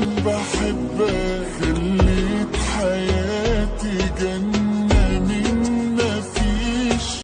عشان بحبك خليت حياتي جنة مين